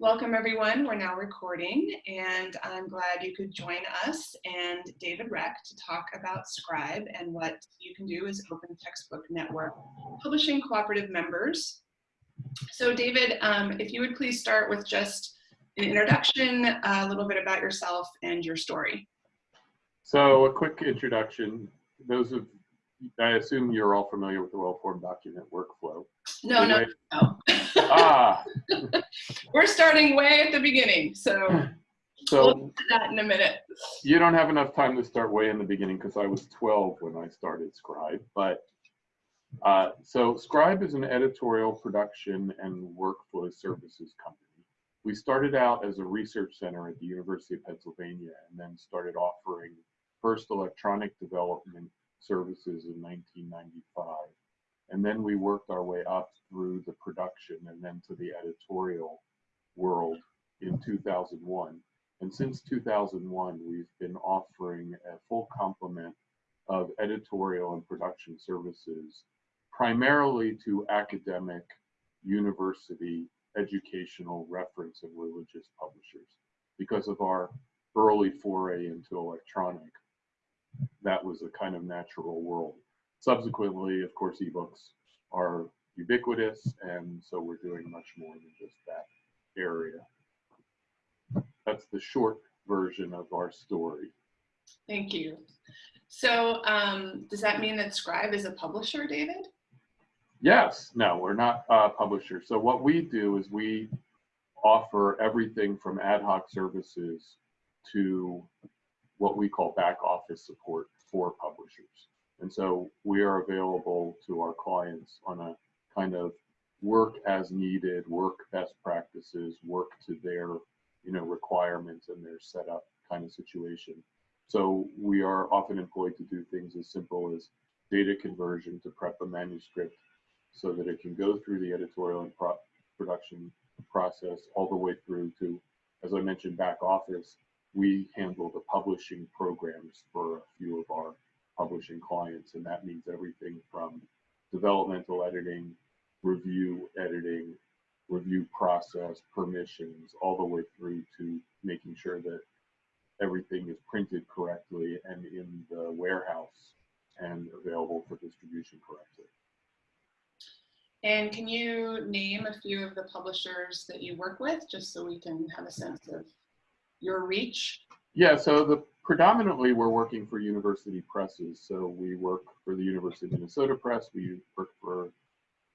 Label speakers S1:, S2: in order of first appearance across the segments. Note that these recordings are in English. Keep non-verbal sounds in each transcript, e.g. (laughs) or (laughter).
S1: Welcome everyone. We're now recording and I'm glad you could join us and David Reck to talk about Scribe and what you can do as Open Textbook Network publishing cooperative members. So David, um, if you would please start with just an introduction, a little bit about yourself and your story.
S2: So a quick introduction. Those of, I assume you're all familiar with the well-formed document workflow.
S1: No,
S2: Anyway.
S1: no, no.
S2: Ah,
S1: We're starting way at the beginning, so we'll
S2: so
S1: get to that in a minute.
S2: you don't have enough time to start way in the beginning because I was 12 when I started Scribe. But uh, so Scribe is an editorial production and workflow services company. We started out as a research center at the University of Pennsylvania and then started offering first electronic development services in 1995. And then we worked our way up through the production and then to the editorial world in 2001. And since 2001, we've been offering a full complement of editorial and production services, primarily to academic, university, educational, reference, and religious publishers. Because of our early foray into electronic, that was a kind of natural world. Subsequently, of course, ebooks are ubiquitous, and so we're doing much more than just that area. That's the short version of our story.
S1: Thank you. So um, does that mean that Scribe is a publisher, David?
S2: Yes, no, we're not a publisher. So what we do is we offer everything from ad hoc services to what we call back office support for publishers. And so we are available to our clients on a kind of work as needed, work best practices, work to their you know requirements and their setup kind of situation. So we are often employed to do things as simple as data conversion to prep a manuscript so that it can go through the editorial and pro production process all the way through to, as I mentioned, back office. We handle the publishing programs for a few of our publishing clients, and that means everything from developmental editing, review editing, review process, permissions, all the way through to making sure that everything is printed correctly and in the warehouse and available for distribution correctly.
S1: And can you name a few of the publishers that you work with, just so we can have a sense of your reach?
S2: Yeah, so the predominantly we're working for university presses. So we work for the University of Minnesota Press, we work for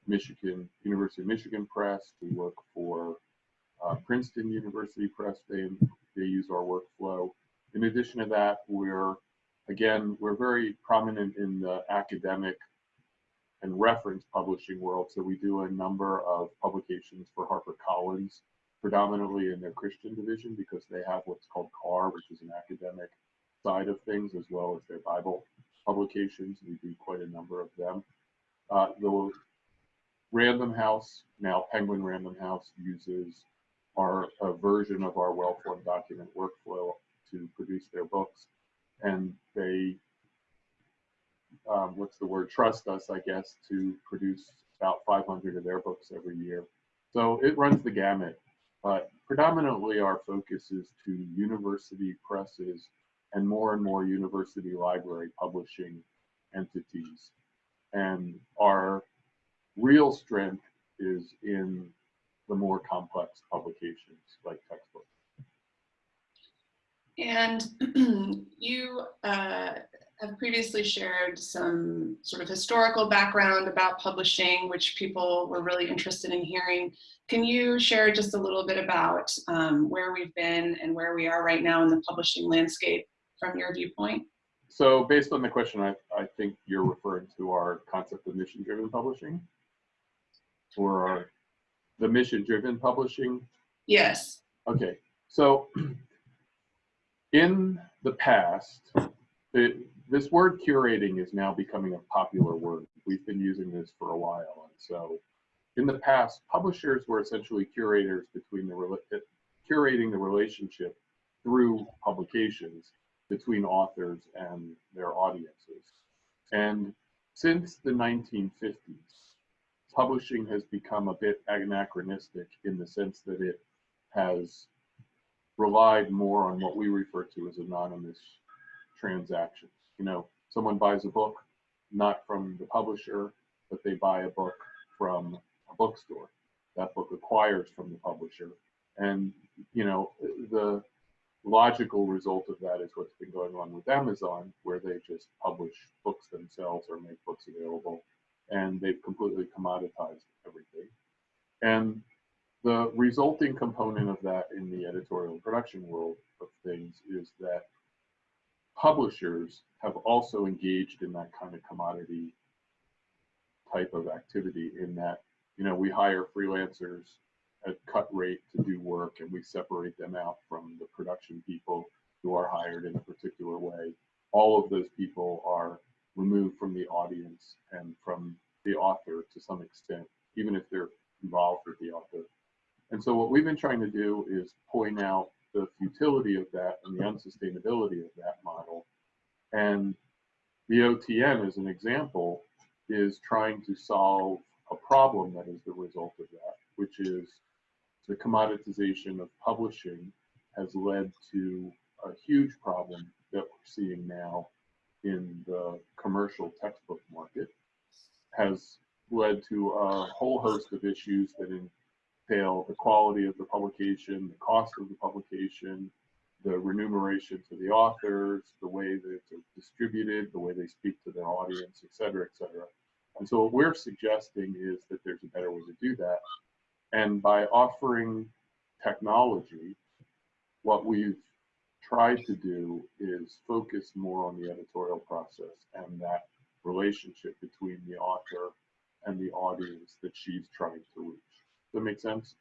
S2: Michigan, University of Michigan Press, we work for uh, Princeton University Press, they, they use our workflow. In addition to that, we're, again, we're very prominent in the academic and reference publishing world. So we do a number of publications for HarperCollins, predominantly in their Christian division because they have what's called CAR, which is an academic side of things, as well as their Bible publications. We do quite a number of them. Uh, the Random House, now Penguin Random House, uses our a version of our well-formed document workflow to produce their books, and they um, what's the word, trust us, I guess, to produce about 500 of their books every year. So it runs the gamut, but predominantly our focus is to university presses and more and more university library publishing entities. And our real strength is in the more complex publications like textbooks.
S1: And (clears throat) you uh, have previously shared some sort of historical background about publishing, which people were really interested in hearing. Can you share just a little bit about um, where we've been and where we are right now in the publishing landscape from your viewpoint?
S2: So based on the question, I, I think you're referring to our concept of mission-driven publishing or our, the mission-driven publishing
S1: Yes.
S2: Okay, so (clears throat) in the past, it, this word curating is now becoming a popular word. We've been using this for a while. And so in the past, publishers were essentially curators between the, rela- eh, curating the relationship through publications between authors and their audiences. And since the 1950s, publishing has become a bit anachronistic in the sense that it has relied more on what we refer to as anonymous transactions. You know, someone buys a book, not from the publisher, but they buy a book from a bookstore. That book acquires from the publisher. And, you know, the logical result of that is what's been going on with Amazon, where they just publish books themselves or make books available, and they've completely commoditized everything. And the resulting component of that in the editorial production world of things is that publishers have also engaged in that kind of commodity type of activity in that, you know, we hire freelancers at cut rate to do work and we separate them out from the production people who are hired in a particular way. All of those people are removed from the audience and from the author to some extent, even if they're involved with the author. And so what we've been trying to do is point out the futility of that and the unsustainability of that model. And the OTN, as an example, is trying to solve a problem that is the result of that, which is the commoditization of publishing has led to a huge problem that we're seeing now in the commercial textbook market, has led to a whole host of issues that entail the quality of the publication, the cost of the publication, the remuneration to the authors, the way that it's distributed, the way they speak to their audience, et cetera, et cetera. And so what we're suggesting is that there's a better way to do that. And by offering technology, what we've tried to do is focus more on the editorial process and that relationship between the author and the audience that she's trying to reach. Does that make sense?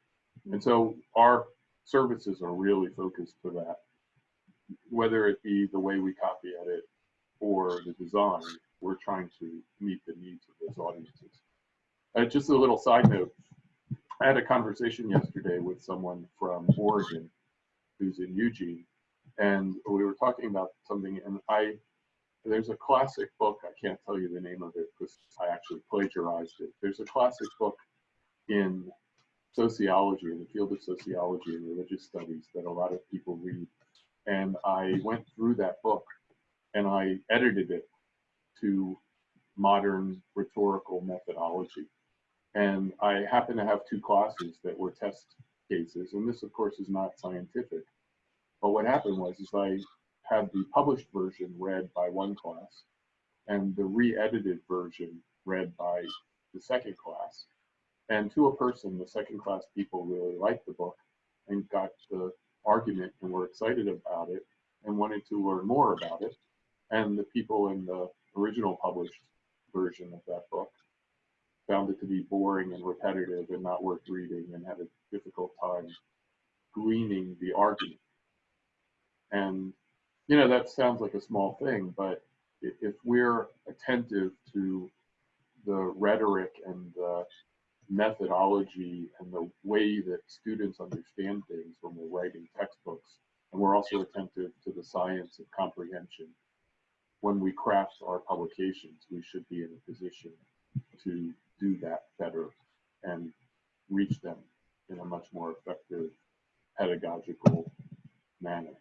S2: And so our services are really focused for that, whether it be the way we copy edit or the design, we're trying to meet the needs of those audiences. Uh, just a little side note, I had a conversation yesterday with someone from Oregon who's in Eugene, and we were talking about something, and I, there's a classic book, I can't tell you the name of it because I actually plagiarized it. There's a classic book in sociology, in the field of sociology and religious studies that a lot of people read. And I went through that book and I edited it to modern rhetorical methodology. And I happen to have two classes that were test cases, and this of course is not scientific. But what happened was is I had the published version read by one class and the re-edited version read by the second class. And to a person, the second class people really liked the book and got the argument and were excited about it and wanted to learn more about it. And the people in the original published version of that book found it to be boring and repetitive and not worth reading and had a difficult time gleaning the argument. And, you know, that sounds like a small thing, but if we're attentive to the rhetoric and the methodology and the way that students understand things when we're writing textbooks, and we're also attentive to the science of comprehension, when we craft our publications, we should be in a position to do that better and reach them in a much more effective pedagogical manner.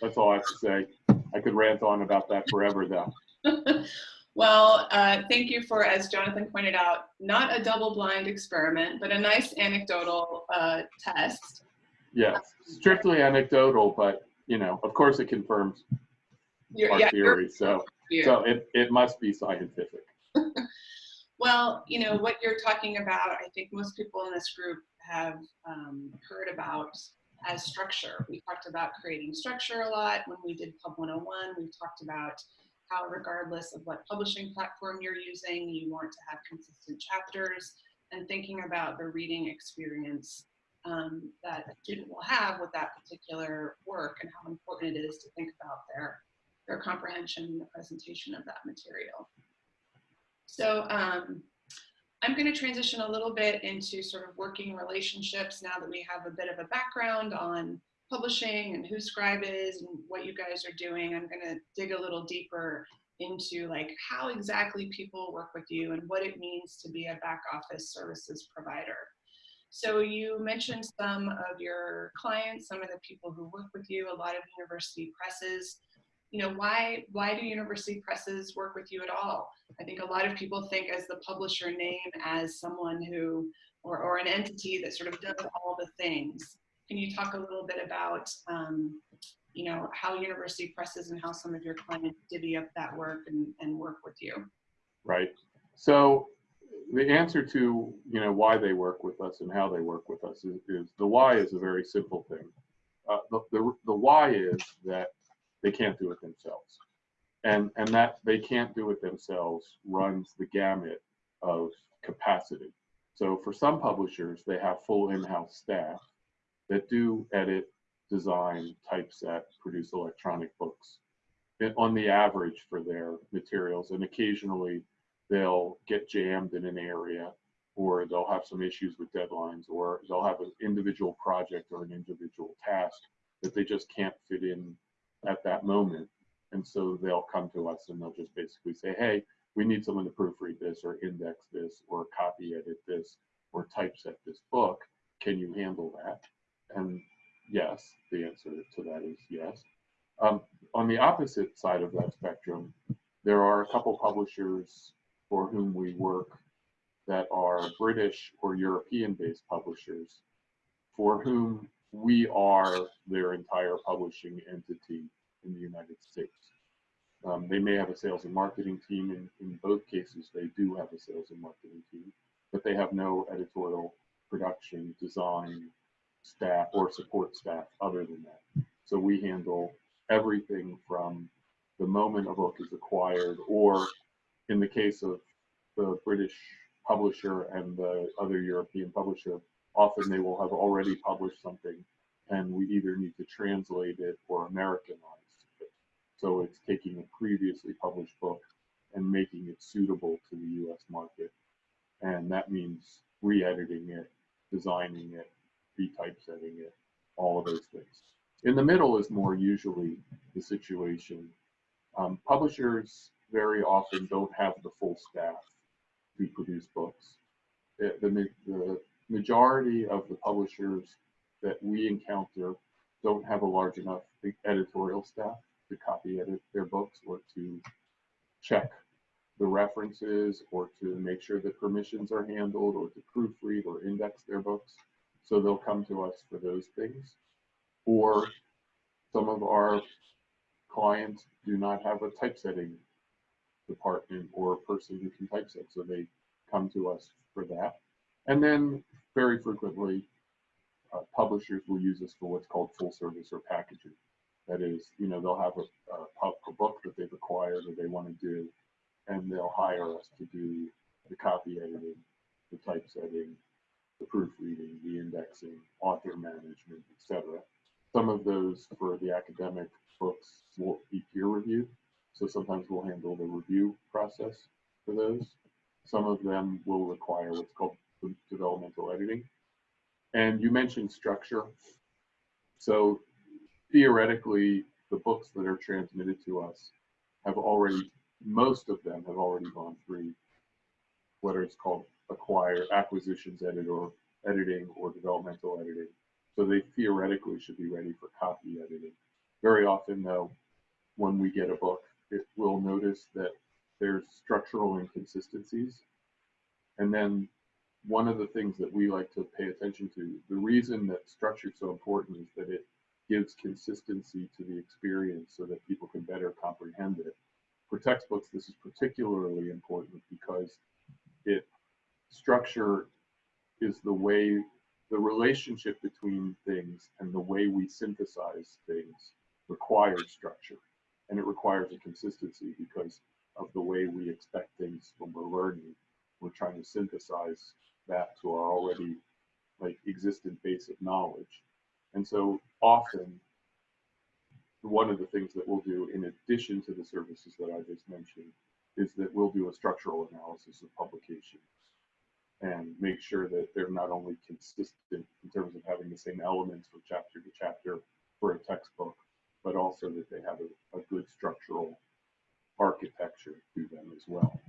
S2: That's all I have to say. I could rant on about that forever though. (laughs)
S1: well, uh, thank you for, as Jonathan pointed out, not a double-blind experiment, but a nice anecdotal uh, test.
S2: Yes, strictly anecdotal, but you know, of course it confirms our yeah, theory. So, so it, it must be scientific. (laughs)
S1: well, you know, what you're talking about, I think most people in this group have um, heard about as structure. We talked about creating structure a lot when we did Pub 101. We talked about regardless of what publishing platform you're using, you want to have consistent chapters and thinking about the reading experience um, that a student will have with that particular work and how important it is to think about their their comprehension and the presentation of that material. So um, I'm going to transition a little bit into sort of working relationships now that we have a bit of a background on publishing and who Scribe is and what you guys are doing. I'm going to dig a little deeper into like how exactly people work with you and what it means to be a back office services provider. So you mentioned some of your clients, some of the people who work with you, a lot of university presses. You know, why why do university presses work with you at all? I think a lot of people think as the publisher name as someone who or, or an entity that sort of does all the things. Can you talk a little bit about um, you know, how university presses and how some of your clients divvy up that work and, and work with you?
S2: Right. So the answer to you know why they work with us and how they work with us is, is the why is a very simple thing. Uh, the, the the why is that they can't do it themselves, and and that they can't do it themselves runs the gamut of capacity. So for some publishers, they have full in-house staff that do edit, design, typeset, produce electronic books on the average for their materials, and occasionally they'll get jammed in an area or they'll have some issues with deadlines or they'll have an individual project or an individual task that they just can't fit in at that moment. And so they'll come to us and they'll just basically say, hey, we need someone to proofread this or index this or copy edit this or typeset this book. Can you handle that? And yes, the answer to that is yes. Um, on the opposite side of that spectrum, there are a couple publishers for whom we work that are British or European based publishers for whom we are their entire publishing entity in the United States. Um, they may have a sales and marketing team. In, in both cases, they do have a sales and marketing team, but they have no editorial, production, design, staff, or support staff other than that. So we handle everything from the moment a book is acquired or in the case of the British publisher and the other European publisher, often they will have already published something and we either need to translate it or Americanize it. So it's taking a previously published book and making it suitable to the US market. And that means re-editing it, designing it, retypesetting it, all of those things. In the middle is more usually the situation. Um, publishers very often don't have the full staff to produce books. The, the majority of the publishers that we encounter don't have a large enough editorial staff to copy edit their books or to check the references or to make sure that permissions are handled or to proofread or index their books. So they'll come to us for those things. Or some of our clients do not have a typesetting department or a person who can typeset. So they come to us for that. And then very frequently, uh, publishers will use us for what's called full service or packaging. That is, you know, they'll have a, a, a book that they've acquired or they want to do, and they'll hire us to do the copy editing, the typesetting, the proofreading, the indexing, author management, etc. Some of those for the academic books will be peer reviewed. So sometimes we'll handle the review process for those. Some of them will require what's called developmental editing. And you mentioned structure. So theoretically, the books that are transmitted to us have already, most of them have already gone through what is called acquire acquisitions editor, editing or developmental editing. So they theoretically should be ready for copy editing. Very often though, when we get a book, it will notice that there's structural inconsistencies. And then one of the things that we like to pay attention to, the reason that structure is so important is that it gives consistency to the experience so that people can better comprehend it. For textbooks, this is particularly important because it structure is the way the relationship between things and the way we synthesize things requires structure and it requires a consistency because of the way we expect things when we're learning. We're trying to synthesize that to our already like existent base of knowledge. And so often one of the things that we'll do in addition to the services that I just mentioned is that we'll do a structural analysis of publication and make sure that they're not only consistent in terms of having the same elements from chapter to chapter for a textbook, but also that they have a, a good structural architecture to them as well.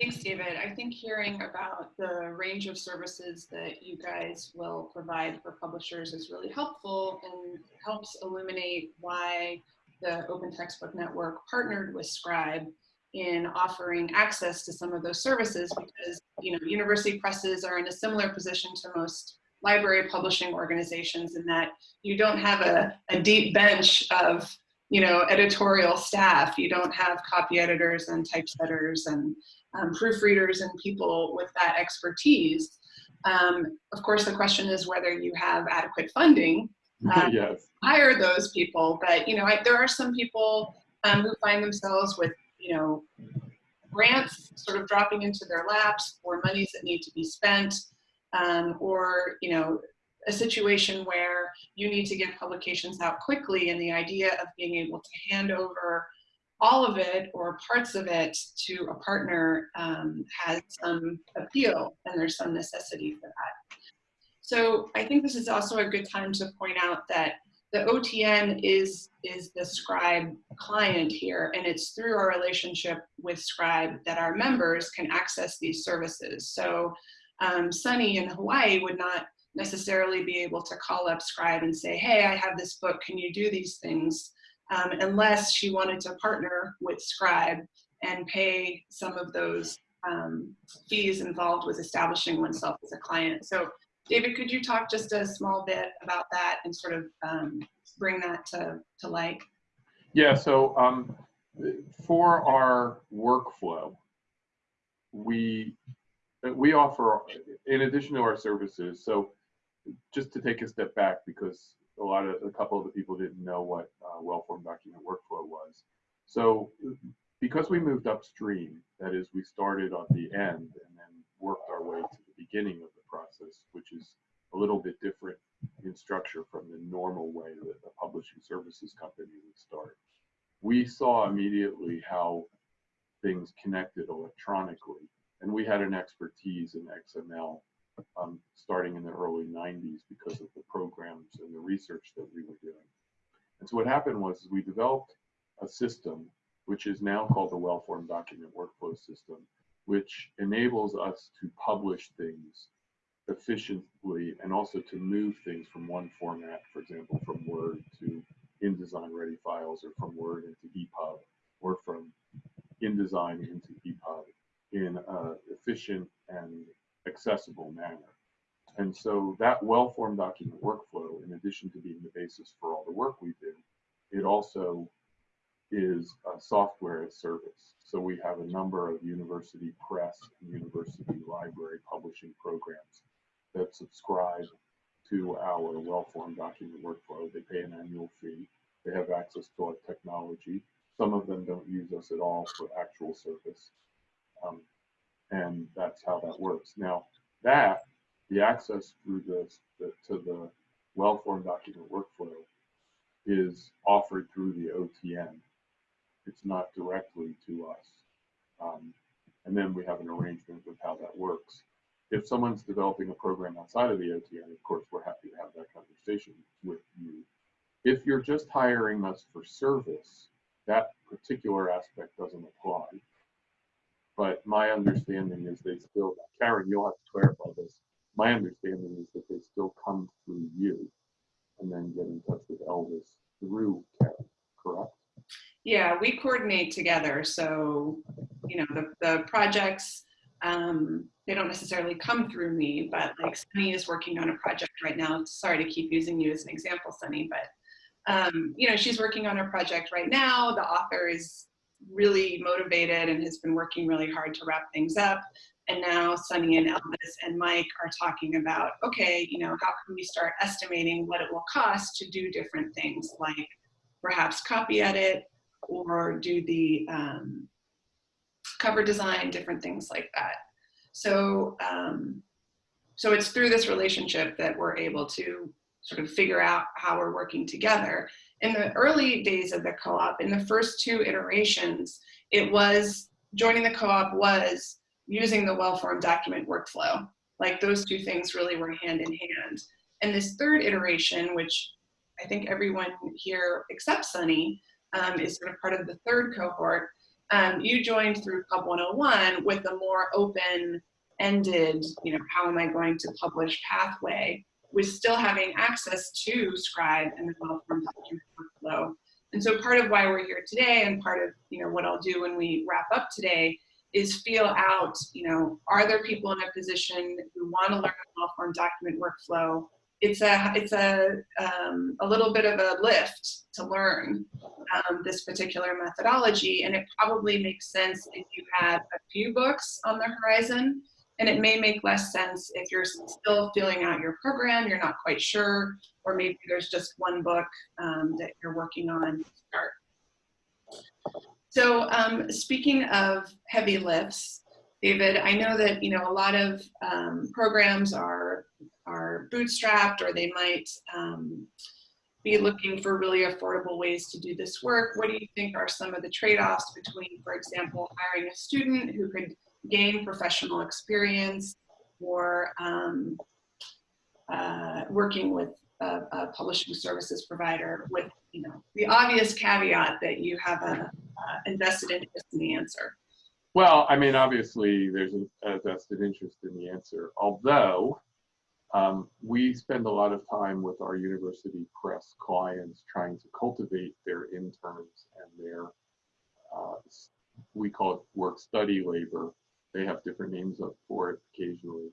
S1: Thanks, David. I think hearing about the range of services that you guys will provide for publishers is really helpful and helps illuminate why the Open Textbook Network partnered with Scribe in offering access to some of those services because you know university presses are in a similar position to most library publishing organizations in that you don't have a, a deep bench of you know editorial staff you don't have copy editors and typesetters and um, proofreaders and people with that expertise. Um, of course, the question is whether you have adequate funding uh, (laughs)
S2: yes.
S1: hire those people. But you know, I, there are some people um, who find themselves with you know grants sort of dropping into their laps or monies that need to be spent, um, or you know a situation where you need to get publications out quickly and the idea of being able to hand over all of it or parts of it to a partner um, has some appeal and there's some necessity for that. So I think this is also a good time to point out that the OTN is, is the Scribe client here, and it's through our relationship with Scribe that our members can access these services. So um, Sunny in Hawaii would not necessarily be able to call up Scribe and say, hey, I have this book, can you do these things? um, unless she wanted to partner with Scribe and pay some of those um, fees involved with establishing oneself as a client. So David, could you talk just a small bit about that and sort of um, bring that to, to light?
S2: Yeah, so um, for our workflow, we we offer, in addition to our services, so just to take a step back because a lot of a couple of the people didn't know what uh, well-formed document workflow was. So because we moved upstream, that is, we started on the end and then worked our way to the beginning of process, which is a little bit different in structure from the normal way that a publishing services company would start. We saw immediately how things connected electronically, and we had an expertise in XML um, starting in the early 90s because of the programs and the research that we were doing. And so what happened was we developed a system which is now called the well-formed document workflow system, which enables us to publish things efficiently and also to move things from one format, for example, from Word to InDesign ready files or from Word into EPUB or from InDesign into EPUB in an efficient and accessible manner. And so that well-formed document workflow, in addition to being the basis for all the work we do, it also is a software as service. So we have a number of university press and university library publishing programs that subscribe to our well-formed document workflow. They pay an annual fee. They have access to our technology. Some of them don't use us at all for actual service. Um, and that's how that works. Now, that, the access through this the, to the well-formed document workflow is offered through the OTN. It's not directly to us. Um, and then we have an arrangement with how that works. If someone's developing a program outside of the OTN, of course, we're happy to have that conversation with you. If you're just hiring us for service, that particular aspect doesn't apply. But my understanding is they still, Karen, you'll have to clarify this. My understanding is that they still come through you and then get in touch with Elvis through Karen, correct?
S1: Yeah, we coordinate together. So, you know, the, the projects, um, they don't necessarily come through me, but like Sunny is working on a project right now. Sorry to keep using you as an example, Sunny, but um, you know, she's working on a project right now. The author is really motivated and has been working really hard to wrap things up. And now Sunny and Elvis and Mike are talking about, okay, you know, how can we start estimating what it will cost to do different things like perhaps copy edit or do the um, cover design, different things like that. So, um, so it's through this relationship that we're able to sort of figure out how we're working together in the early days of the co-op, in the first two iterations, it was, joining the co-op was using the well-formed document workflow. Like those two things really were hand in hand. And this third iteration, which I think everyone here except Sunny um, is sort of part of the third cohort, Um, you joined through Pub 101 with a more open-ended, you know, how am I going to publish pathway, with still having access to Scribe and the well-formed document workflow. And so part of why we're here today and part of, you know, what I'll do when we wrap up today is feel out, you know, are there people in a position who want to learn well-formed document workflow? It's a, it's a, um, a little bit of a lift to learn um, this particular methodology, and it probably makes sense if you had a few books on the horizon, and it may make less sense if you're still filling out your program, you're not quite sure, or maybe there's just one book um, that you're working on to start. So um, speaking of heavy lifts, David, I know that you know a lot of um, programs are are bootstrapped or they might um, be looking for really affordable ways to do this work. What do you think are some of the trade-offs between, for example, hiring a student who could gain professional experience or um, uh, working with a, a, publishing services provider with you know the obvious caveat that you have a uh, invested interest in the answer?
S2: Well, I mean, obviously, there's a, vested interest in the answer. Although um, we spend a lot of time with our university press clients trying to cultivate their interns and their, uh, we call it work study labor. They have different names for it occasionally.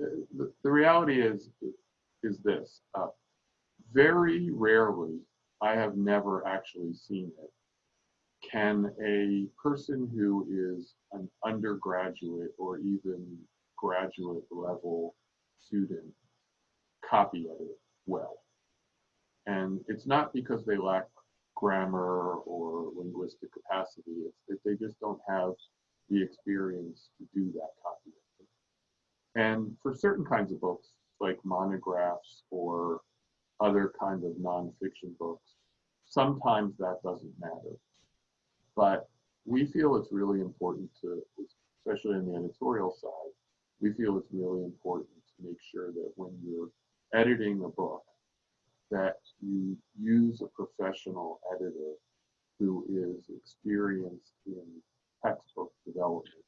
S2: Uh, the, the, reality is, is this. Uh, very rarely, I have never actually seen it, can a person who is an undergraduate or even graduate level student copy edit well? And it's not because they lack grammar or linguistic capacity, it's that they just don't have the experience to do that copy editing. And for certain kinds of books, like monographs or other kinds of nonfiction books, sometimes that doesn't matter. But we feel it's really important to, especially on the editorial side, we feel it's really important to make sure that when you're editing a book, that you use a professional editor who is experienced in textbook development,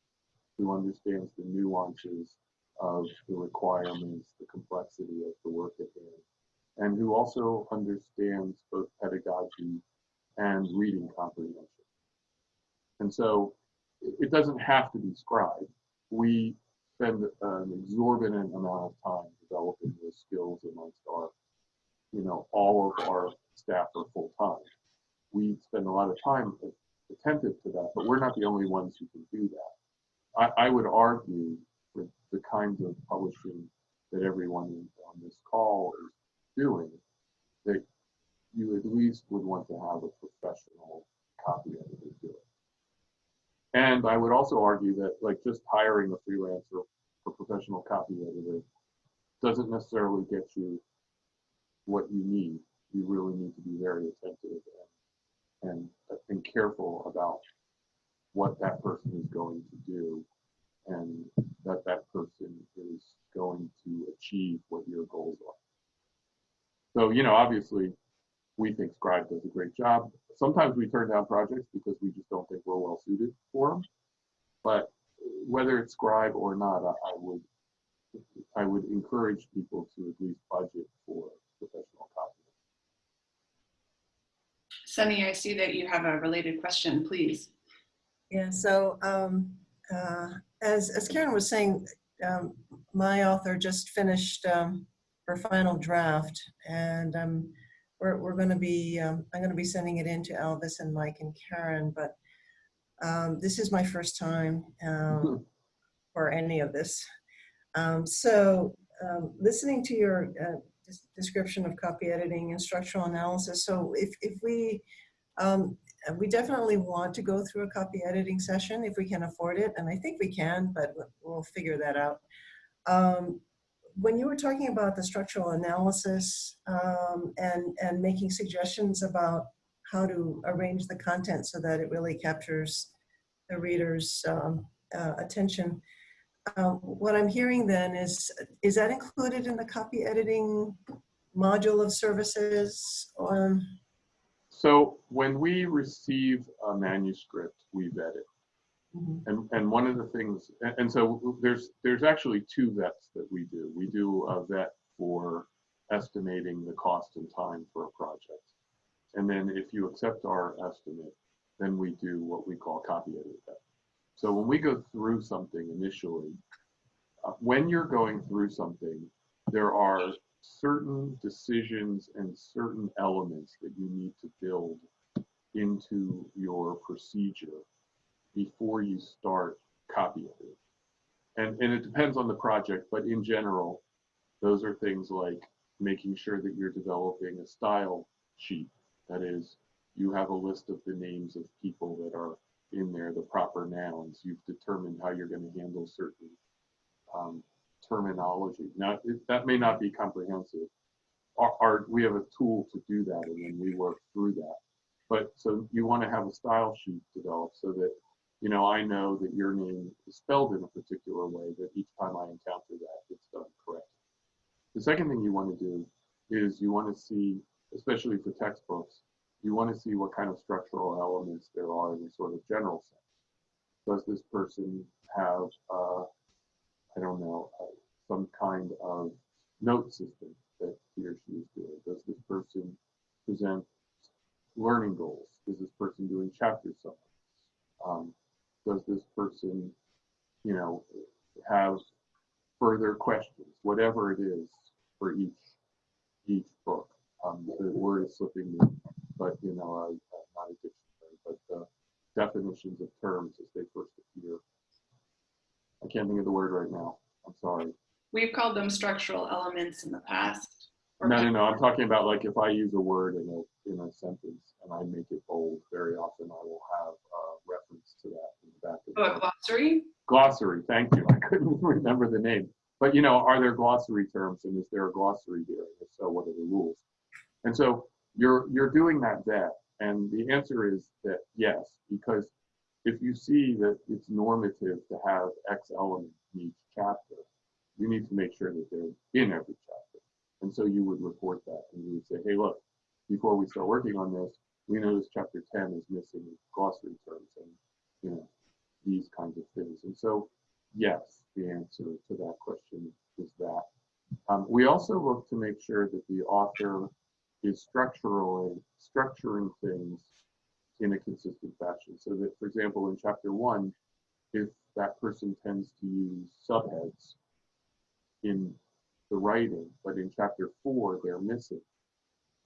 S2: who understands the nuances of the requirements, the complexity of the work at hand, and who also understands both pedagogy and reading comprehension. And so it doesn't have to be scribe. We spend an exorbitant amount of time developing those skills amongst our, you know, all of our staff are full time. We spend a lot of time attentive to that, but we're not the only ones who can do that. I, I would argue with the kinds of publishing that everyone on this call is doing, that you at least would want to have a professional copy editor do it. And I would also argue that like just hiring a freelancer for professional copy editor doesn't necessarily get you what you need. You really need to be very attentive and, and, and careful about what that person is going to do and that that person is going to achieve what your goals are. So, you know, obviously we think Scribe does a great job. Sometimes we turn down projects because we just don't think we're well suited for them. But whether it's Scribe or not, I, I would I would encourage people to at least budget for professional copy.
S1: Sunny, I see that you have a related question, please.
S3: Yeah, so um, uh, as, as Karen was saying, um, my author just finished um, her final draft and um, we're, we're going to be, um, I'm going to be sending it in to Elvis and Mike and Karen, but um, this is my first time um, for any of this. Um, so um, listening to your uh, description of copy editing and structural analysis, so if, if we, um, we definitely want to go through a copy editing session if we can afford it, and I think we can, but we'll figure that out. Um, when you were talking about the structural analysis um, and, and making suggestions about how to arrange the content so that it really captures the reader's um, uh, attention, uh, what I'm hearing then is, is that included in the copy editing module of services? Or?
S2: So when we receive a manuscript, we vet it.
S3: Mhm.
S2: And, and one of the things, and, and so there's, there's actually two vets that we do. We do a vet for estimating the cost and time for a project. And then if you accept our estimate, then we do what we call copy edit vet. So when we go through something initially, uh, when you're going through something, there are certain decisions and certain elements that you need to build into your procedure before you start copying editing. And, and it depends on the project, but in general, those are things like making sure that you're developing a style sheet. That is, you have a list of the names of people that are in there, the proper nouns. You've determined how you're going to handle certain um, terminology. Now, it, that may not be comprehensive. Our, our, we have a tool to do that, and then we work through that. But so you want to have a style sheet developed so that you know, I know that your name is spelled in a particular way, that each time I encounter that, it's done correct. The second thing you want to do is you want to see, especially for textbooks, you want to see what kind of structural elements there are in a sort of general sense. Does this person have, uh, I don't know, uh, some kind of note system that he or she is doing? Does this person present learning goals? Is this person doing chapter summaries? Um, does this person, you know, have further questions, whatever it is for each each book. Um, the word is slipping me, but you know, I, I'm not a dictionary, but uh, definitions of terms as they first appear. I can't think of the word right now. I'm sorry.
S1: We've called them structural elements in the past.
S2: No, no, no. I'm talking about like if I use a word in a in a sentence and I make it bold, very often I will have a reference to that in back
S1: Oh, a glossary?
S2: glossary. Thank you. (laughs) I couldn't remember the name. But you know, are there glossary terms, and is there a glossary here? If so, what are the rules? And so you're you're doing that vet, and the answer is that yes, because if you see that it's normative to have X element in each chapter, you need to make sure that they're in every chapter. And so you would report that, and you would say, hey, look, before we start working on this, we notice chapter 10 is missing glossary terms and you know these kinds of things. And so yes, the answer to that question is that. Um, we also look to make sure that the author is structurally structuring things in a consistent fashion. So that, for example, in chapter one, if that person tends to use subheads in the writing, but in chapter four they're missing,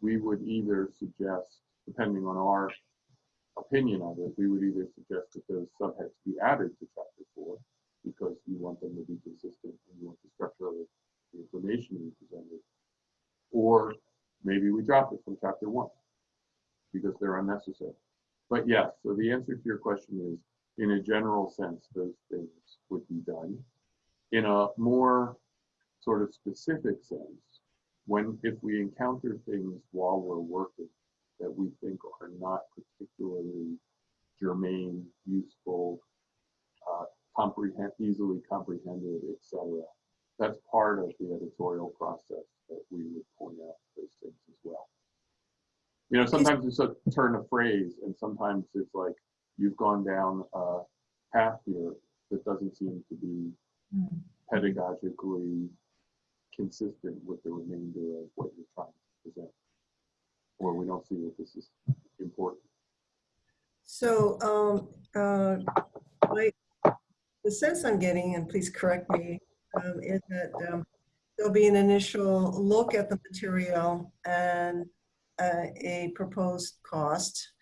S2: we would either suggest, depending on our opinion on it, we would either suggest that those subheads be added to chapter four because you want them to be consistent and you want the structure of it, the information be presented. Or maybe we drop it from chapter one because they're unnecessary. But yes, so the answer to your question is, in a general sense, those things would be done. In a more sort of specific sense, when if we encounter things while we're working that we think are not particularly germane, useful, uh, comprehend, easily comprehended, etc. That's part of the editorial process that we would point out those things as well. You know, sometimes it's a turn of phrase, and sometimes it's like you've gone down a path here that doesn't seem to be
S3: Mm.
S2: pedagogically consistent with the remainder of what you're trying to present. Or we don't see that this is important.
S3: So, um, uh, the sense I'm getting, and please correct me, um, is that um, there'll be an initial look at the material and uh, a proposed cost.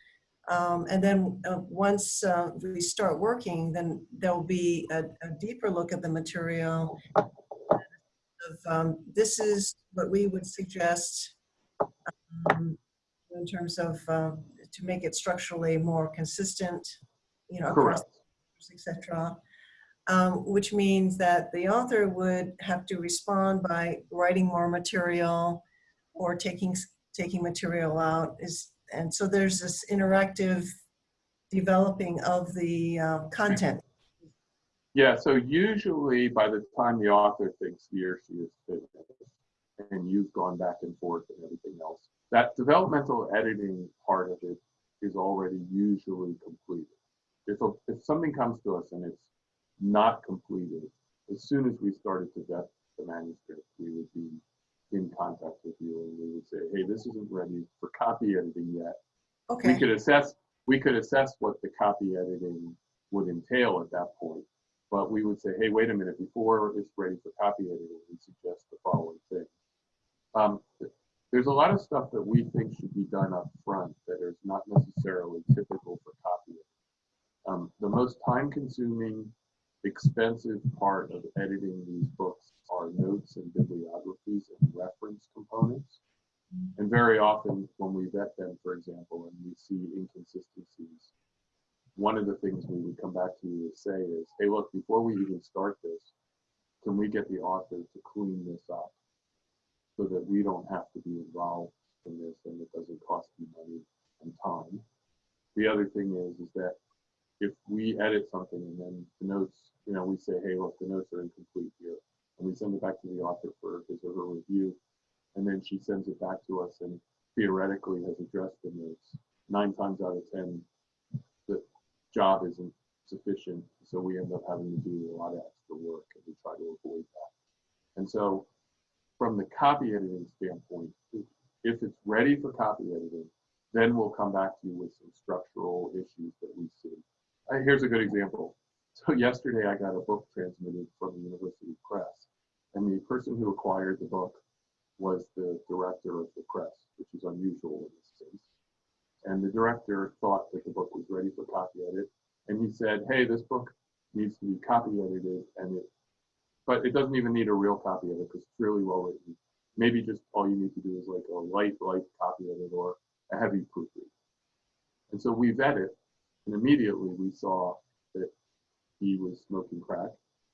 S3: Um, and then uh, once uh, we start working, then there'll be a, a deeper look at the material. Of, um, this is what we would suggest um, in terms of uh, to make it structurally more consistent, you know, across
S2: Correct.
S3: etc. Um, which means that the author would have to respond by writing more material or taking taking material out. Is and so there's this interactive developing of the uh, content.
S2: Yeah, so usually by the time the author thinks he or she is finished, and you've gone back and forth and everything else, that developmental editing part of it is already usually completed. If, a, if something comes to us and it's not completed, as soon as we started to vet the manuscript, we would be in contact with you and we would say, hey, this isn't ready for copy editing yet.
S3: Okay.
S2: We could assess, we could assess what the copy editing would entail at that point. But we would say, hey, wait a minute, before it's ready for copy editing, we suggest the following thing. Um, there's a lot of stuff that we think should be done up front that is not necessarily typical for copy editing. Um, the most time consuming, expensive part of editing these books are notes and bibliographies and reference components. And very often when we vet them, for example, and we see inconsistencies, one of the things we would come back to you to say is, hey, look, before we even start this, can we get the author to clean this up so that we don't have to be involved in this and it doesn't cost you money and time? The other thing is, is that if we edit something and then the notes, you know, we say, hey, look, the notes are incomplete here, and we send it back to the author for his or her review, and then she sends it back to us and theoretically has addressed the notes. Nine times out of 10, the job isn't sufficient, so we end up having to do a lot of extra work and we try to avoid that. And so from the copy editing standpoint, if it's ready for copy editing, then we'll come back to you with some structural issues that we see. Uh, here's a good example. So (laughs) yesterday I got a book transmitted from the University Press, and the person who acquired the book was the director of the press, which is unusual in this case. And the director thought that the book was ready for copy edit, and he said, "Hey, this book needs to be copy edited, and it, but it doesn't even need a real copy of it because it's really well written. Maybe just all you need to do is like a light, light copy of it or a heavy proofread." And so we vet it, and immediately we saw that he was smoking crack,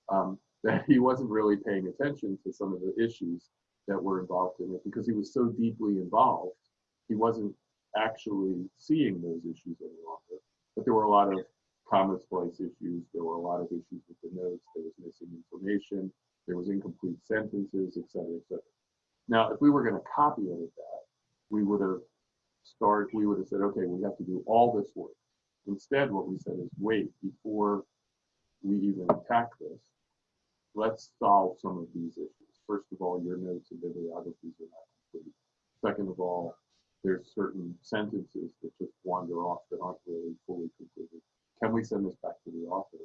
S2: um, (laughs) that he wasn't really paying attention to some of the issues that were involved in it because he was so deeply involved, he wasn't actually seeing those issues any longer. But there were a lot of comma splice issues, there were a lot of issues with the notes, there was missing information, there was incomplete sentences, et cetera, et cetera. Now, if we were going to copy edit that, we would have started, we would have said, okay, we have to do all this work. Instead, what we said is, wait, before we even attack this, let's solve some of these issues. First of all, your notes and bibliographies are not complete. Second of all, there's certain sentences that just wander off that aren't really fully completed. Can we send this back to the author?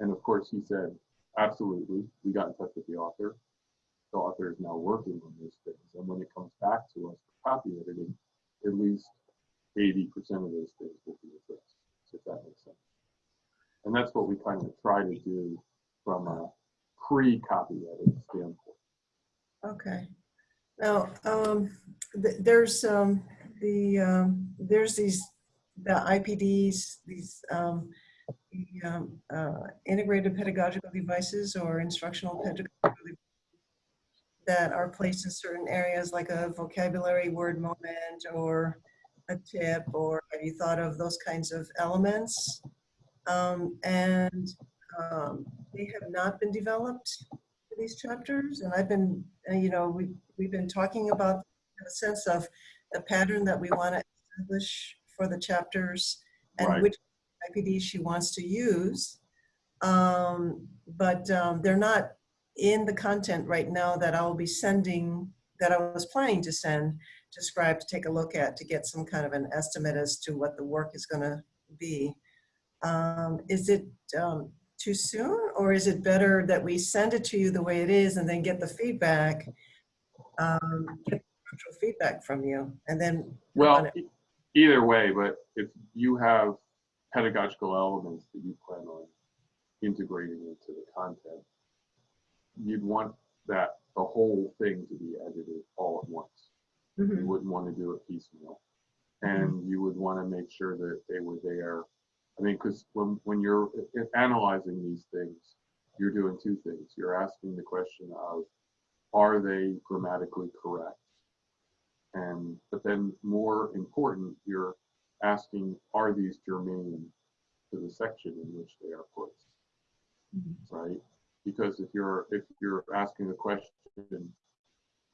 S2: And of course, he said, absolutely. We got in touch with the author. The author is now working on those things. And when it comes back to us for copy editing, at least 80% of those things will be addressed, if that makes sense. And that's what we kind of try to do from a pre-copy edit standpoint.
S3: okay. Now, um, th- there's, um, the, um, there's these, the IPDs, these, um, the, um, uh, integrated pedagogical devices or instructional pedagogical devices that are placed in certain areas like a vocabulary word moment or a tip, or have you thought of those kinds of elements? Um, and um, they have not been developed for these chapters. And I've been, uh, you know, we, we've been talking about the sense of the pattern that we want to establish for the chapters and
S2: Right.
S3: which IPD she wants to use. Um, but um, they're not in the content right now that I'll be sending, that I was planning to send to Scribe to take a look at to get some kind of an estimate as to what the work is going to be. Um, is it um, too soon or is it better that we send it to you the way it is and then get the feedback, um, get actual feedback from you and then
S2: Well, either way, but if you have pedagogical elements that you plan on integrating into the content, you'd want that, the whole thing to be edited all at once. You
S3: Mhm.
S2: wouldn't want to do it piecemeal. And you would want to make sure that they were there. I mean, because when, when you're analyzing these things, you're doing two things. You're asking the question of, are they grammatically correct? And, but then more important, you're asking, are these germane to the section in which they are placed?
S3: Mhm.
S2: Right? Because if you're, if you're asking a question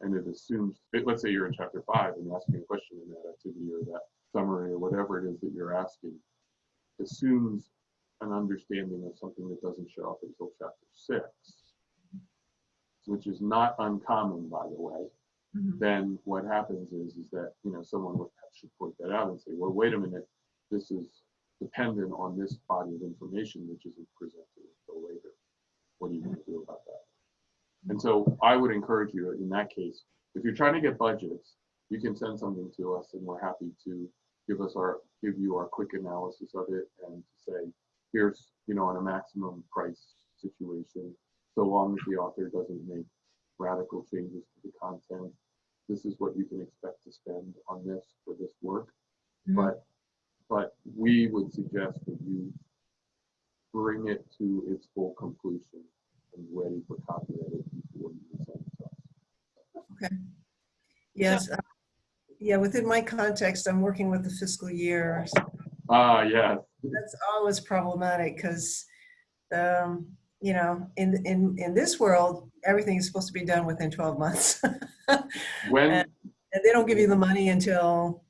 S2: and it assumes, it- let's say you're in chapter five and you're asking a question in that activity or that summary or whatever it is that you're asking, assumes an understanding of something that doesn't show up until chapter six, which is not uncommon, by the way,
S3: Mhm.
S2: then what happens is, is that, you know, someone would, should point that out and say, well, wait a minute, this is dependent on this body of information which isn't presented until later. What are you gonna do about that? And so I would encourage you in that case, if you're trying to get budgets, you can send something to us and we're happy to give us our, give you our quick analysis of it and to say, here's, you know, on a maximum price situation, so long as the author doesn't make radical changes to the content, this is what you can expect to spend on this for this work.
S3: Mhm.
S2: But, but we would suggest that you bring it to its full completion and ready for copy edit before you send it to us. Okay.
S3: Yes. uh, Yeah, within my context, I'm working with the fiscal year.
S2: Ah, yeah,
S3: That's always problematic because, um, you know, in, in, in this world, everything is supposed to be done within 12 months. (laughs)
S2: when,
S3: And and they don't give you the money until,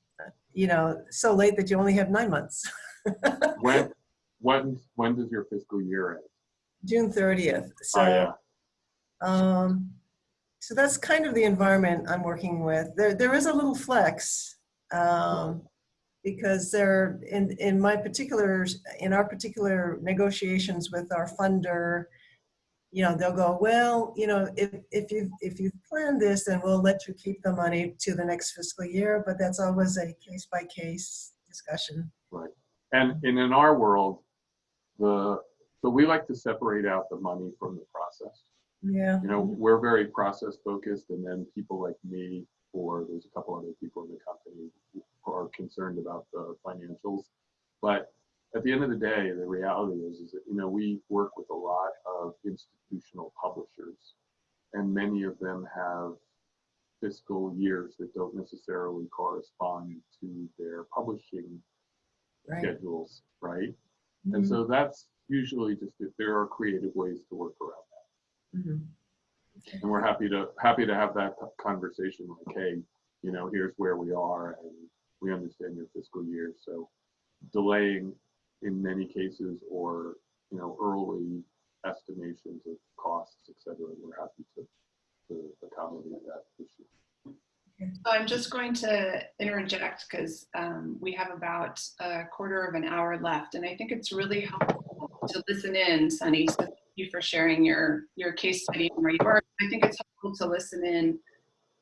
S3: you know, so late that you only have nine months. (laughs)
S2: when, when, when does your fiscal year end?
S3: June 30th. So,
S2: Ah, yeah,
S3: um, so that's kind of the environment I'm working with. There, there is a little flex um, because there, in, in my particular, in our particular negotiations with our funder, you know, they'll go, well, you know, if, if you if you've planned this, then we'll let you keep the money to the next fiscal year. But that's always a case by case discussion. Right.
S2: And, and in our world, the, so we like to separate out the money from the process.
S3: Yeah.
S2: you know, we're very process focused and then people like me or there's a couple other people in the company are concerned about the financials. But at the end of the day, the reality is, is that, you know, we work with a lot of institutional publishers and many of them have fiscal years that don't necessarily correspond to their publishing
S3: Right.
S2: schedules, right? And
S3: Mhm.
S2: so that's usually just, that there are creative ways to work around that.
S3: Mhm.
S2: And we're happy to, happy to have that conversation like, hey, you know, here's where we are and we understand your fiscal year. So delaying in many cases or, you know, early estimations of costs, et cetera, we're happy to, to accommodate that issue.
S1: So I'm just going to interject because um, we have about a quarter of an hour left, and I think it's really helpful to listen in, Sunny. So thank you for sharing your your case study and where you are. I think it's helpful to listen in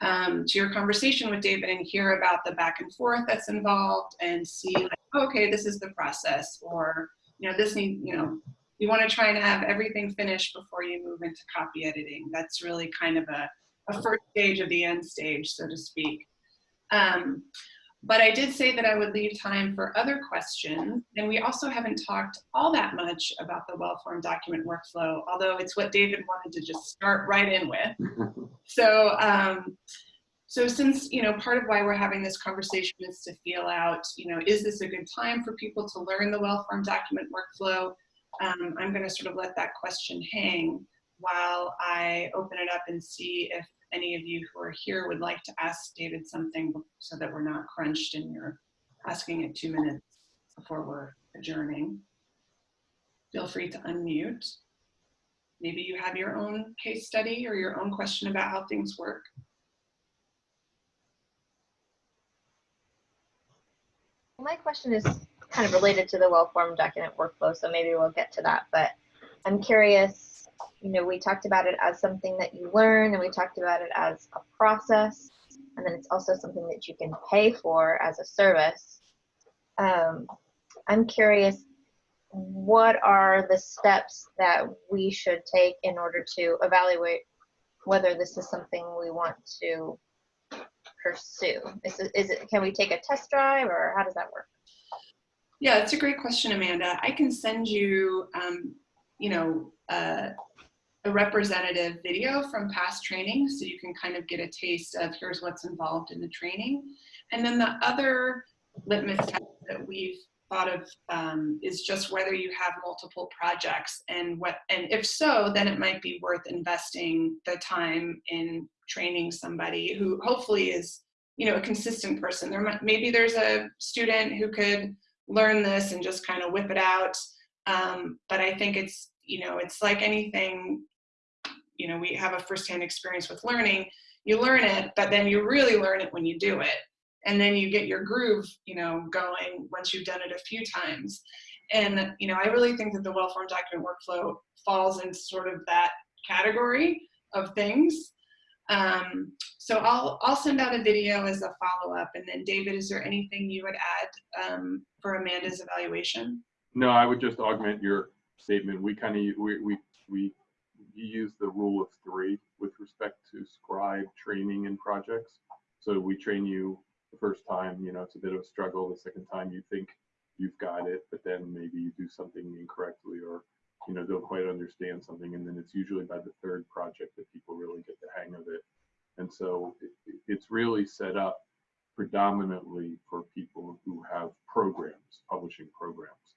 S1: um, to your conversation with David and hear about the back and forth that's involved, and see like, okay, this is the process, or you know, this need you know. You want to try and have everything finished before you move into copy editing. That's really kind of a a first stage of the end stage, so to speak. Um, but I did say that I would leave time for other questions, and we also haven't talked all that much about the well-formed document workflow, although it's what David wanted to just start right in with. (laughs) So, um, so since, you know, part of why we're having this conversation is to feel out, you know, is this a good time for people to learn the well-formed document workflow? Um, I'm gonna sort of let that question hang while I open it up and see if any of you who are here would like to ask David something so that we're not crunched and you're asking it two minutes before we're adjourning. Feel free to unmute. Maybe you have your own case study or your own question about how things work.
S4: My question is kind of related to the well-formed document workflow, so maybe we'll get to that. But I'm curious, you know, we talked about it as something that you learn, and we talked about it as a process, and then it's also something that you can pay for as a service. Um, I'm curious, what are the steps that we should take in order to evaluate whether this is something we want to pursue? Is it, is it can we take a test drive, or how does that work?
S1: Yeah, it's a great question, Amanda. I can send you, um, you know, uh, a representative video from past training so you can kind of get a taste of here's what's involved in the training. And then the other litmus test that we've thought of um, is just whether you have multiple projects and what, and if so, then it might be worth investing the time in training somebody who hopefully is, you know, a consistent person. There might, maybe there's a student who could learn this and just kind of whip it out. Um, but I think it's, you know, it's like anything, you know, we have a firsthand experience with learning. You learn it, but then you really learn it when you do it. And then you get your groove you know going once you've done it a few times. And you know i really think that the well formed document workflow falls into sort of that category of things. Um, so i'll i'll send out a video as a follow-up. And then david is there anything you would add um, for amanda's evaluation
S2: No, I would just augment your statement. We kind of, we, we, we use the rule of three with respect to scribe training and projects. So we train you the first time, you know, it's a bit of a struggle. The second time you think you've got it, but then maybe you do something incorrectly or, you know, don't quite understand something. And then it's usually by the third project that people really get the hang of it. And so it, it's really set up predominantly for people who have programs, publishing programs.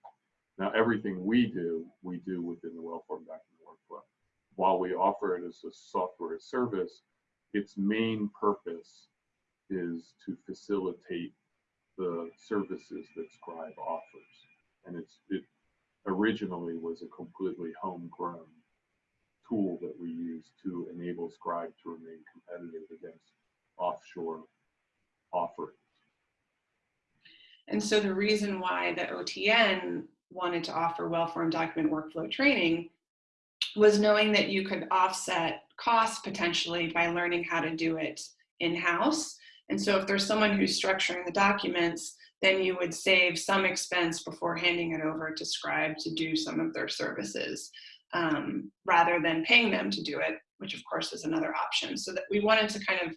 S2: Now, everything we do, we do within the well-formed document workflow. While we offer it as a software service, its main purpose is to facilitate the services that Scribe offers. And it's, it originally was a completely homegrown tool that we use to enable Scribe to remain competitive against offshore offerings.
S1: and so the reason why the otn wanted to offer well-formed document workflow training was knowing that you could offset costs potentially by learning how to do it in-house. And so if there's someone who's structuring the documents, then you would save some expense before handing it over to Scribe to do some of their services, um, rather than paying them to do it, which of course is another option. So that we wanted to kind of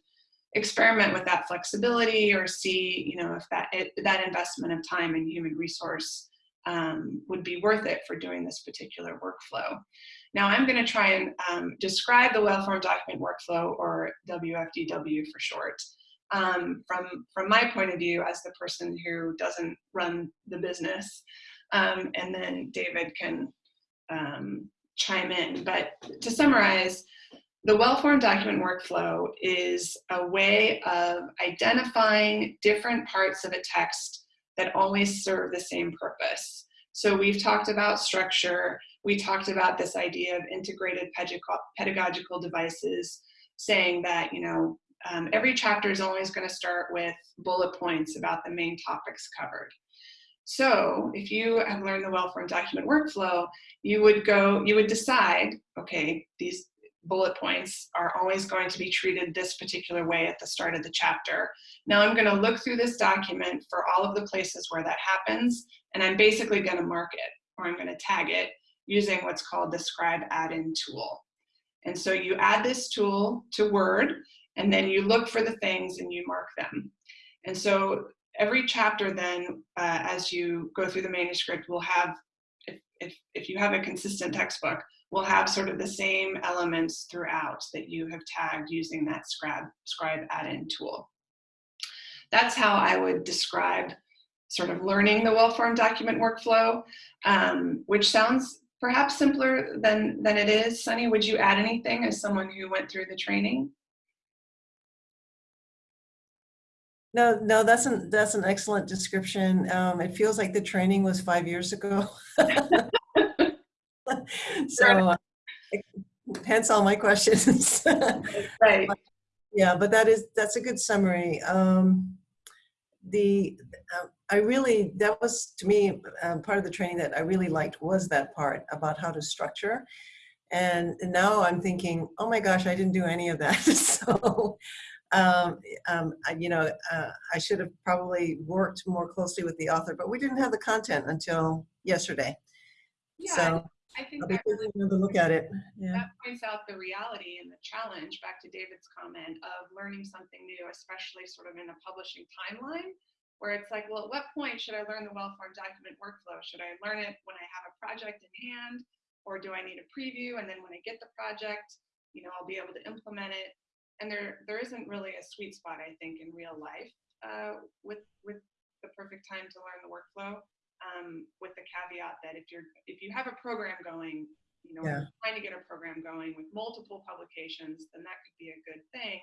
S1: experiment with that flexibility or see, you know, if that, it, that investment of time and human resource um, would be worth it for doing this particular workflow. Now I'm going to try and um, describe the well-formed document workflow, or WFDW for short, um, from, from my point of view as the person who doesn't run the business. Um, and then David can um, chime in. But to summarize, the well-formed document workflow is a way of identifying different parts of a text that always serve the same purpose. So we've talked about structure, we talked about this idea of integrated pedagogical devices, saying that, you know, um, every chapter is always going to start with bullet points about the main topics covered. So if you have learned the well-formed document workflow, you would go, you would decide, okay, these bullet points are always going to be treated this particular way at the start of the chapter. Now I'm going to look through this document for all of the places where that happens, and I'm basically going to mark it, or I'm going to tag it using what's called the scribe add-in tool. And so you add this tool to Word, and then you look for the things and you mark them. And so every chapter then, uh, as you go through the manuscript, will have, if, if, if you have a consistent textbook, will have sort of the same elements throughout that you have tagged using that scribe, scribe add-in tool. That's how I would describe sort of learning the well-formed document workflow, um, which sounds perhaps simpler than, than it is. Sunny, would you add anything as someone who went through the training?
S3: No, no, that's an that's an excellent description. Um, it feels like the training was five years ago. (laughs) so uh, hence all my questions. (laughs)
S1: right.
S3: Yeah, but that is that's a good summary. Um, the uh, I really that was to me uh, part of the training that I really liked was that part about how to structure. And now I'm thinking, oh my gosh, I didn't do any of that. (laughs) so, um, um, I, you know, uh, I should have probably worked more closely with the author, but we didn't have the content until yesterday.
S1: Yeah,
S3: so
S1: I think
S3: I'll be another look at it. Yeah.
S1: that points out the reality and the challenge, back to David's comment, of learning something new, especially sort of in a publishing timeline, where it's like, well, at what point should I learn the well-formed document workflow? Should I learn it when I have a project in hand? Or do I need a preview? And then when I get the project, you know, I'll be able to implement it. And there, there isn't really a sweet spot, I think, in real life uh, with, with the perfect time to learn the workflow. Um, with the caveat that if you're if you have a program going, you know,
S3: Yeah.
S1: trying to get a program going with multiple publications, then that could be a good thing.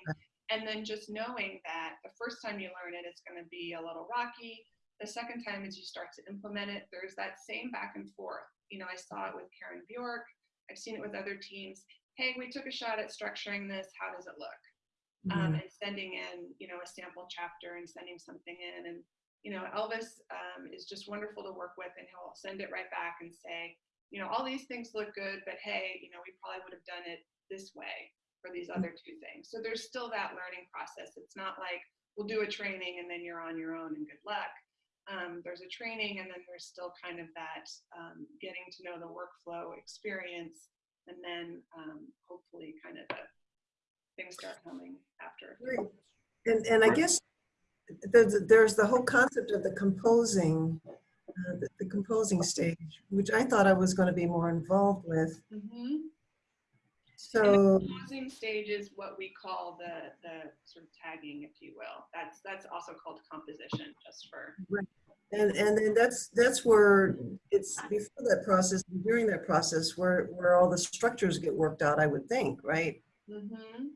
S1: And then just knowing that the first time you learn it, it's going to be a little rocky. The second time, as you start to implement it, there's that same back and forth. You know, I saw it with Karen Bjork. I've seen it with other teams. Hey, we took a shot at structuring this. How does it look? um,
S3: Mhm.
S1: and sending in, you know, a sample chapter and sending something in. And, you know, Elvis um, is just wonderful to work with and he'll send it right back and say, you know, all these things look good, but hey, you know, we probably would have done it this way for these other two things. So there's still that learning process. It's not like we'll do a training and then you're on your own and good luck. Um, there's a training and then there's still kind of that um, getting to know the workflow experience and then um, hopefully kind of the things start coming after.
S3: Right. And, and I guess there's, there's the whole concept of the composing, uh, the, the composing stage, which I thought I was going to be more involved with.
S1: Mhm.
S3: So,
S1: composing stage is what we call the the sort of tagging, if you will. That's that's also called composition, just for.
S3: and, and then that's, that's where it's before that process, during that process, where, where all the structures get worked out, I would think, right?
S1: Mm-hmm.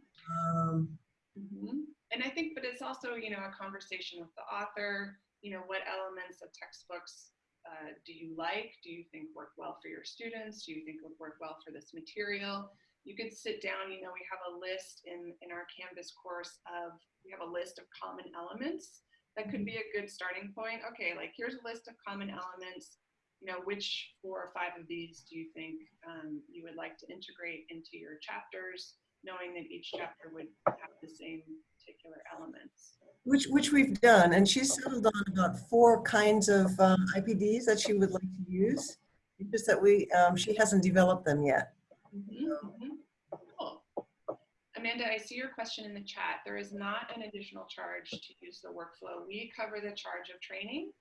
S3: Um,
S1: Mhm. And I think, but it's also you know a conversation with the author. You know, what elements of textbooks uh, do you like? Do you think work well for your students? Do you think would work well for this material? You could sit down. You know, we have a list in in our Canvas course of we have a list of common elements that could be a good starting point. Okay, like here's a list of common elements. You know, which four or five of these do you think um, you would like to integrate into your chapters, knowing that each chapter would have the same particular elements.
S3: Which, which we've done, and she's settled on about four kinds of um, IPDs that she would like to use. It's just that we, um, she hasn't developed them yet.
S1: Mhm, mhm. Cool. Amanda, I see your question in the chat. There is not an additional charge to use the workflow. We cover the charge of training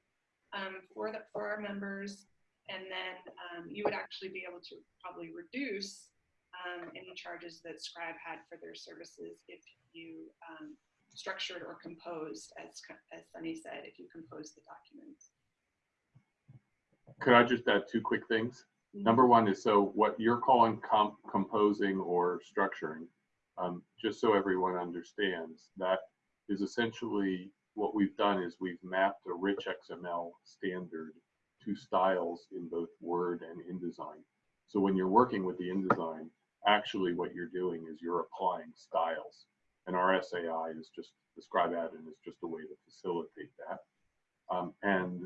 S1: um, for the for our members, and then um, you would actually be able to probably reduce um, any charges that Scribe had for their services if you um, structured or composed, as as Sunny said, if you composed the documents.
S2: Could I just add two quick things? Number one is so what you're calling comp composing or structuring, um, just so everyone understands, that is essentially what we've done is we've mapped a rich XML standard to styles in both Word and InDesign. So when you're working with the InDesign, actually what you're doing is you're applying styles. And our SAI is just, the scribe add-in is just a way to facilitate that. Um, and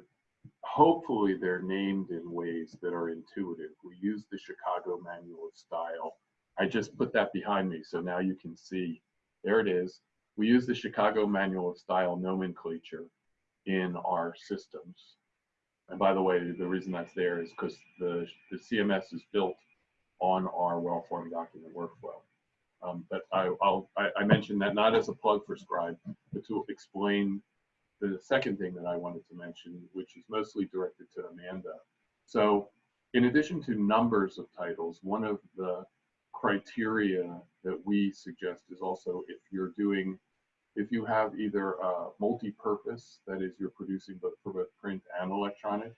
S2: hopefully they're named in ways that are intuitive. We use the Chicago Manual of Style. I just put that behind me so now you can see. There it is. We use the Chicago Manual of Style nomenclature in our systems. And by the way, the reason that's there is because the, the CMS is built on our well-formed document workflow. Um, but I, I'll, I, I mentioned that not as a plug for Scribe, but to explain the second thing that I wanted to mention, which is mostly directed to Amanda. So in addition to numbers of titles, one of the criteria that we suggest is also if you're doing, if you have either a multi-purpose, that is you're producing both for both print and electronic,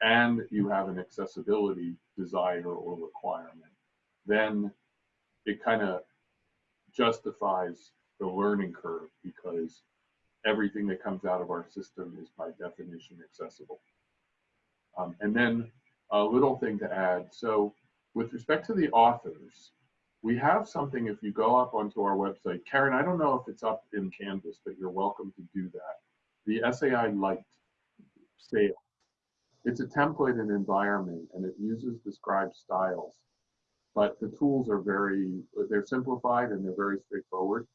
S2: and you have an accessibility desire or requirement, then it kind of justifies the learning curve because everything that comes out of our system is by definition accessible. Um, and then a little thing to add. So with respect to the authors, we have something, if you go up onto our website, Karen, I don't know if it's up in Canvas, but you're welcome to do that. The SAI Lite sale. It's a template and environment, and it uses described styles. But the tools are very, they're simplified and they're very straightforward.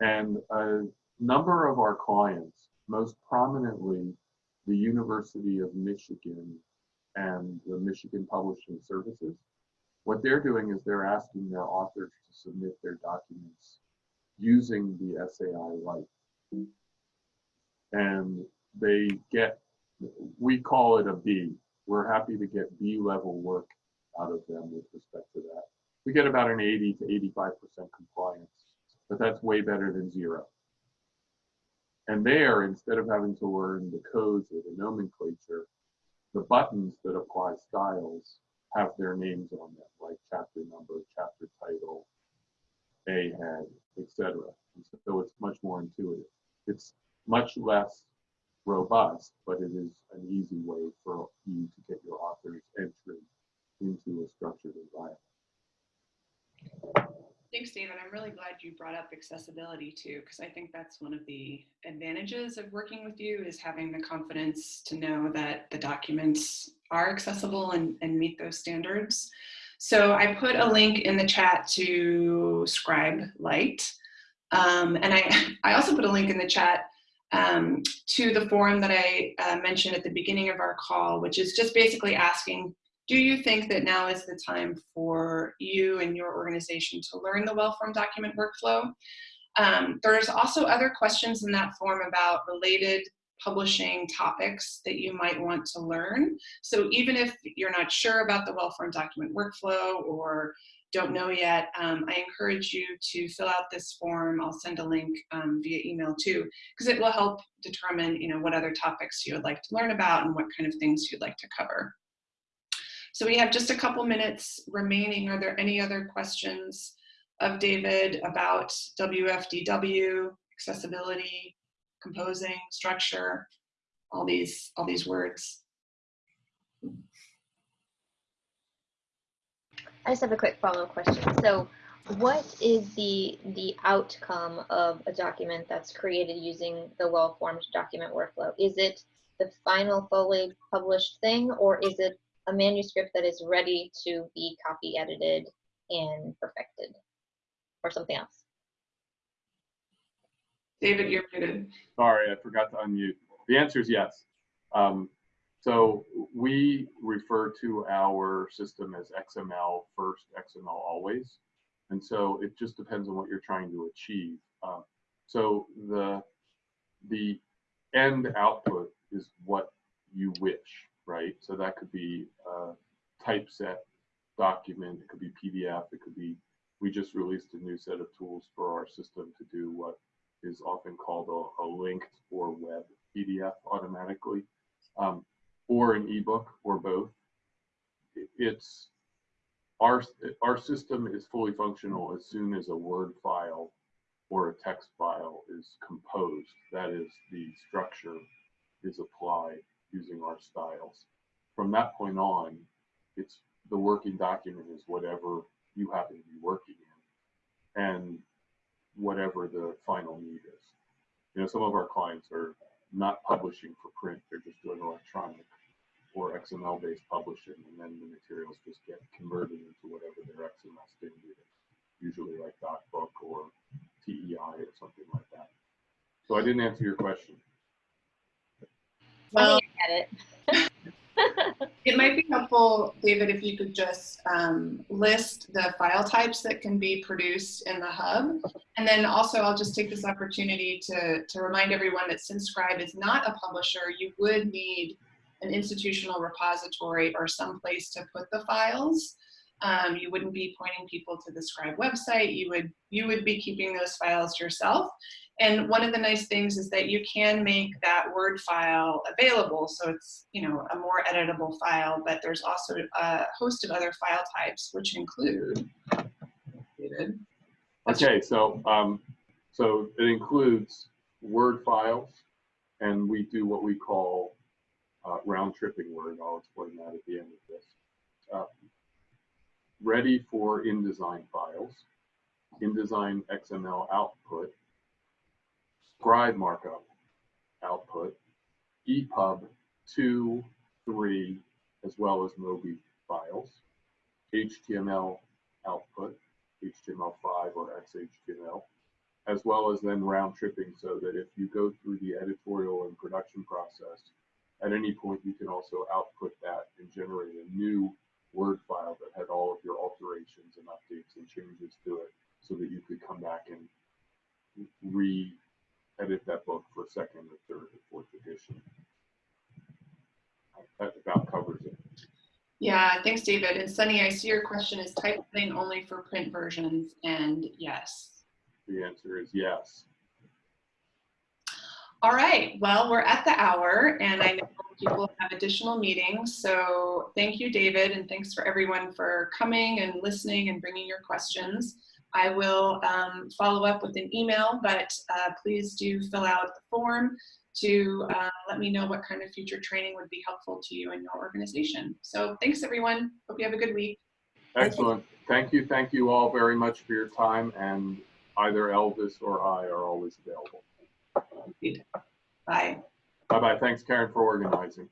S2: And a number of our clients, most prominently the University of Michigan and the Michigan Publishing Services, what they're doing is they're asking their authors to submit their documents using the SAI Lite. And they get, we call it a B. We're happy to get B level work out of them with respect to that. We get about an 80 to 85% compliance, but that's way better than zero. And there, instead of having to learn the codes or the nomenclature, the buttons that apply styles have their names on them, like chapter number, chapter title, A head, etc. So it's much more intuitive. It's much less robust, but it is an easy way for you to get your author's entry into a structured environment.
S1: Thanks, David. I'm really glad you brought up accessibility too, because I think that's one of the advantages of working with you is having the confidence to know that the documents are accessible and, and meet those standards. So I put a link in the chat to Scribe Lite. Um, and I, (laughs) I also put a link in the chat um, to the forum that I uh, mentioned at the beginning of our call, which is just basically asking do you think that now is the time for you and your organization to learn the well-formed document workflow? Um, there's also other questions in that form about related publishing topics that you might want to learn. So even if you're not sure about the well-formed document workflow or don't know yet, um, I encourage you to fill out this form. I'll send a link um, via email too, because it will help determine you know, what other topics you would like to learn about and what kind of things you'd like to cover. So we have just a couple minutes remaining. Are there any other questions of David about WFDW, accessibility, composing, structure, all these, all these words?
S4: I just have a quick follow-up question. So what is the the outcome of a document that's created using the well-formed document workflow? Is it the final fully published thing or is it a manuscript that is ready to be copy edited and perfected or something else?
S1: David, you're muted.
S2: Sorry, I forgot to unmute. The answer is yes. Um, so we refer to our system as XML first, XML always. And so it just depends on what you're trying to achieve. Um, so the, the end output is what you wish, right? So that could be a typeset document, it could be PDF, it could be, we just released a new set of tools for our system to do what is often called a, a linked or web PDF automatically, um, or an ebook or both. It's our, our system is fully functional as soon as a Word file or a text file is composed. That is, the structure is applied using our styles. From that point on, it's the working document is whatever you happen to be working in and whatever the final need is. You know, some of our clients are not publishing for print, they're just doing electronic or XML based publishing, and then the materials just get converted into whatever their XML standard is, usually like DocBook or TEI or something like that. So I didn't answer your question.
S1: Well,
S4: I think I get it. (laughs)
S1: it might be helpful, David, if you could just um, list the file types that can be produced in the hub. And then also I'll just take this opportunity to, to remind everyone that since Scribe is not a publisher, you would need an institutional repository or some place to put the files. Um, you wouldn't be pointing people to the Scribe website. You would, you would be keeping those files yourself. And one of the nice things is that you can make that Word file available. So it's, you know, a more editable file, but there's also a host of other file types, which include,
S2: Okay, so um, so it includes Word files, and we do what we call uh, round tripping Word. I'll explain that at the end of this. Uh, ready for InDesign files, InDesign XML output, scribe markup output, EPUB 2, 3, as well as Mobi files, HTML output, HTML5 or XHTML, as well as then round tripping so that if you go through the editorial and production process, at any point you can also output that and generate a new Word file that had all of your alterations and updates and changes to it so that you could come back and re edit that book for second or third or fourth edition. That about covers it.
S1: Yeah, thanks, David. And Sunny, I see your question is typesetting only for print versions, and yes.
S2: The answer is yes.
S1: All right, well, we're at the hour and I know people have additional meetings. So thank you, David, and thanks for everyone for coming and listening and bringing your questions. I will um, follow up with an email, but uh, please do fill out the form to uh, let me know what kind of future training would be helpful to you and your organization. So thanks, everyone. Hope you have a good week.
S2: Excellent. Thank you. Thank you all very much for your time and either Elvis or I are always available.
S1: Bye.
S2: Bye-bye. Thanks, Karen, for organizing.